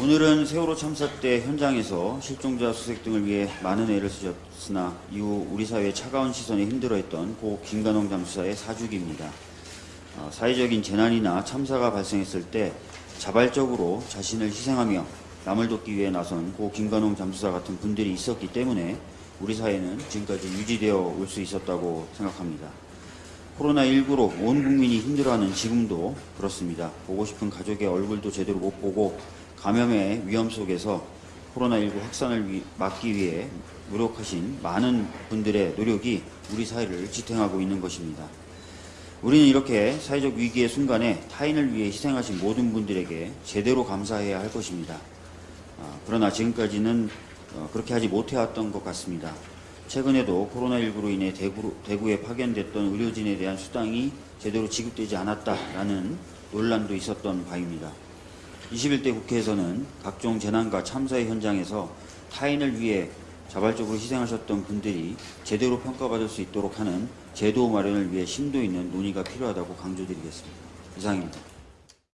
오늘은 세월호 참사 때 현장에서 실종자 수색 등을 위해 많은 애를 쓰셨으나 이후 우리 사회의 차가운 시선에 힘들어했던 고 김관홍 잠수사의 사주기입니다. 어, 사회적인 재난이나 참사가 발생했을 때 자발적으로 자신을 희생하며 남을 돕기 위해 나선 고 김관홍 잠수사 같은 분들이 있었기 때문에 우리 사회는 지금까지 유지되어 올 수 있었다고 생각합니다. 코로나19로 온 국민이 힘들어하는 지금도 그렇습니다. 보고 싶은 가족의 얼굴도 제대로 못 보고 감염의 위험 속에서 코로나19 확산을 위- 막기 위해 노력하신 많은 분들의 노력이 우리 사회를 지탱하고 있는 것입니다. 우리는 이렇게 사회적 위기의 순간에 타인을 위해 희생하신 모든 분들에게 제대로 감사해야 할 것입니다. 아, 그러나 지금까지는 어, 그렇게 하지 못해왔던 것 같습니다. 최근에도 코로나19로 인해 대구, 대구 에 파견됐던 의료진에 대한 수당이 제대로 지급되지 않았다라는 논란도 있었던 바입니다. 21대 국회에서는 각종 재난과 참사의 현장에서 타인을 위해 자발적으로 희생하셨던 분들이 제대로 평가받을 수 있도록 하는 제도 마련을 위해 심도 있는 논의가 필요하다고 강조드리겠습니다. 이상입니다.